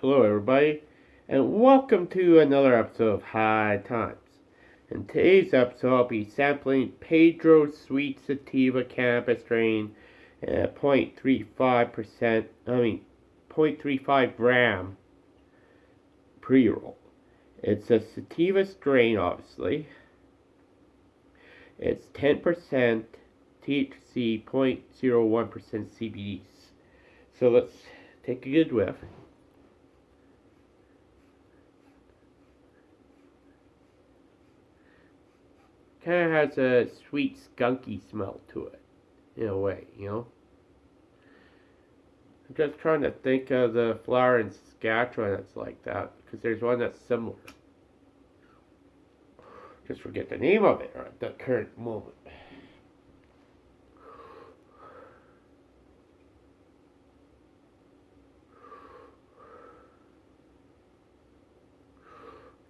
Hello, everybody, and welcome to another episode of High Times. In today's episode, I'll be sampling Pedro Sweet Sativa Cannabis Strain at 0.35%, I mean, 0.35 gram pre roll. It's a sativa strain, obviously. It's 10% THC, 0.01% CBDs. So let's take a good whiff. Kind of has a sweet skunky smell to it, in a way, you know. I'm just trying to think of the flower in Saskatchewan that's like that, because there's one that's similar. Just forget the name of it at the current moment.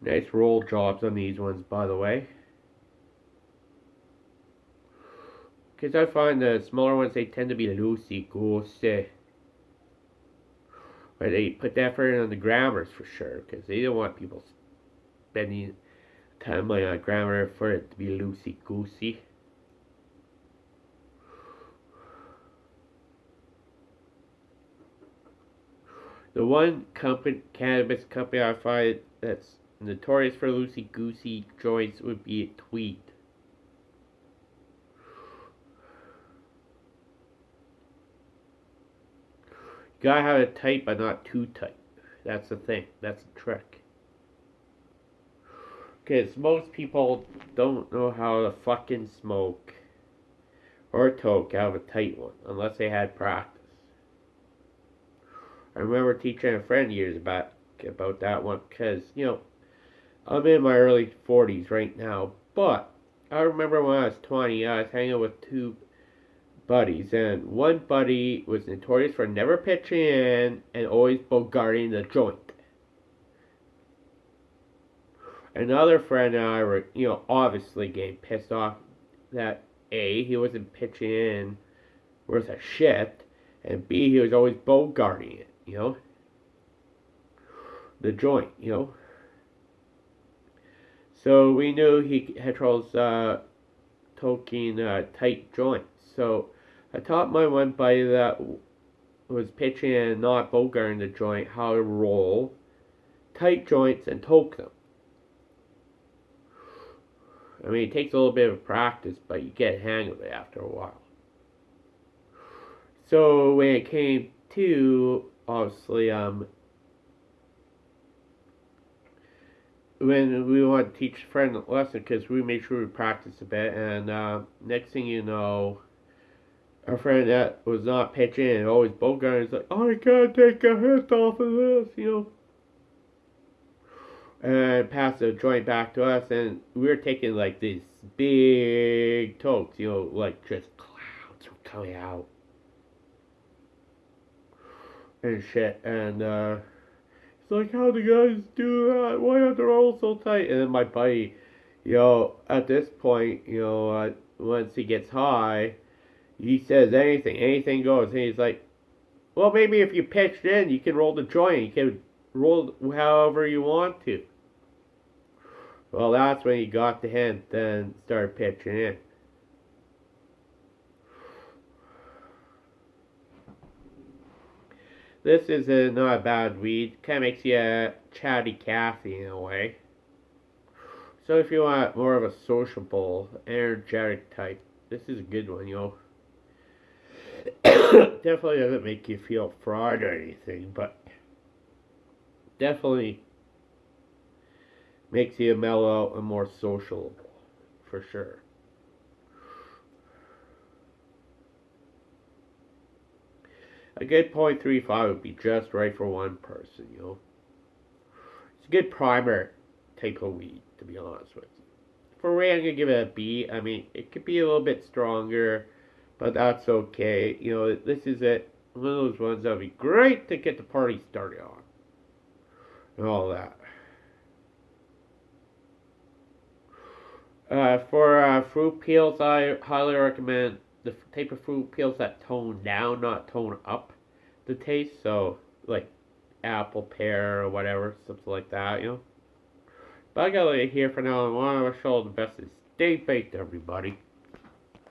Nice roll jobs on these ones, by the way. Because I find the smaller ones, they tend to be loosey-goosey. But they put the effort on the grammars for sure, because they don't want people spending time on grammar for it to be loosey-goosey. The one company, cannabis company I find that's notorious for loosey-goosey joints would be Tweed. Gotta have it tight, but not too tight. That's the thing. That's the trick. Because most people don't know how to fucking smoke or toke out of a tight one unless they had practice. I remember teaching a friend years back about that one because, you know, I'm in my early 40s right now, but I remember when I was 20, I was hanging with two buddies, and one buddy was notorious for never pitching in and always bogarting the joint. Another friend and I were, you know, obviously getting pissed off that A, he wasn't pitching in worth a shit, and B, he was always bogarting it, you know? The joint, you know? So we knew he had troubles uh, toking uh, tight joints. So I taught my one buddy that was pitching and not bogarting the joint how to roll tight joints and toke them. I mean, it takes a little bit of practice, but you get a hang of it after a while. So when it came to, obviously, um, when we want to teach a friend a lesson, because we made sure we practice a bit, and uh, next thing you know, our friend that was not pitching and always bogarting is like, oh, I gotta take a hit off of this, you know. And pass the joint back to us, and we were taking like these big tokes, you know, like just clouds were coming out and shit. And uh, it's like, how do guys do that? Why are they all so tight? And then my buddy, you know, at this point, you know, uh, once he gets high, he says anything, anything goes. And he's like, well, maybe if you pitched in, you can roll the joint. You can roll however you want to. Well, that's when he got the hint and started pitching in. This is a, not a bad weed. Kind of makes you a chatty Cathy in a way. So if you want more of a sociable, energetic type, this is a good one, yo. Definitely doesn't make you feel fraud or anything, but definitely makes you mellow and more social, for sure. A good 0.35 would be just right for one person, you know. It's a good primer type of weed, to be honest with you. For Ray, I'm going to give it a B. I mean, it could be a little bit stronger but that's okay. You know, this is it. One of those ones that would be great to get the party started on. And all that. Uh, for uh, fruit peels, I highly recommend the type of fruit peels that tone down, not tone up the taste. So, like apple, pear, or whatever, something like that, you know. But I gotta leave it here for now. I want to show the best stay baked, everybody.